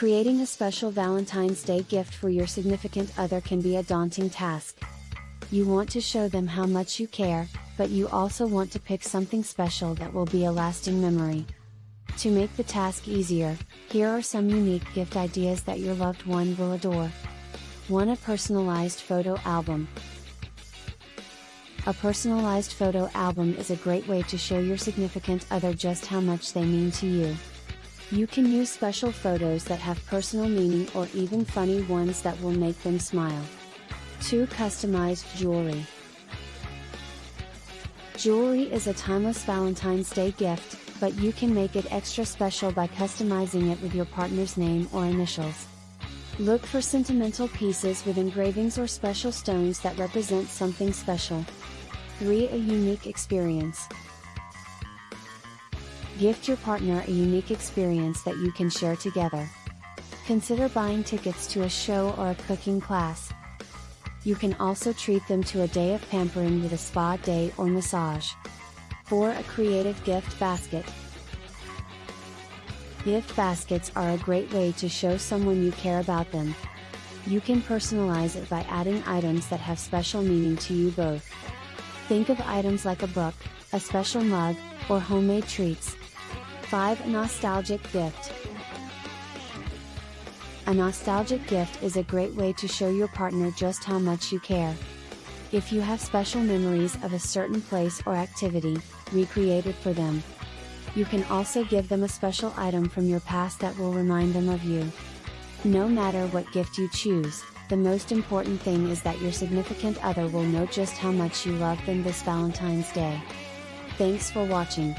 Creating a special Valentine's Day gift for your significant other can be a daunting task. You want to show them how much you care, but you also want to pick something special that will be a lasting memory. To make the task easier, here are some unique gift ideas that your loved one will adore. 1. A personalized photo album. A personalized photo album is a great way to show your significant other just how much they mean to you. You can use special photos that have personal meaning or even funny ones that will make them smile. 2. Customized Jewelry Jewelry is a timeless Valentine's Day gift, but you can make it extra special by customizing it with your partner's name or initials. Look for sentimental pieces with engravings or special stones that represent something special. 3. A unique experience. Gift your partner a unique experience that you can share together. Consider buying tickets to a show or a cooking class. You can also treat them to a day of pampering with a spa day or massage. For A creative gift basket. Gift baskets are a great way to show someone you care about them. You can personalize it by adding items that have special meaning to you both. Think of items like a book, a special mug, or homemade treats. 5. Nostalgic gift. A nostalgic gift is a great way to show your partner just how much you care. If you have special memories of a certain place or activity, recreate it for them. You can also give them a special item from your past that will remind them of you. No matter what gift you choose, the most important thing is that your significant other will know just how much you love them this Valentine's Day. Thanks for watching.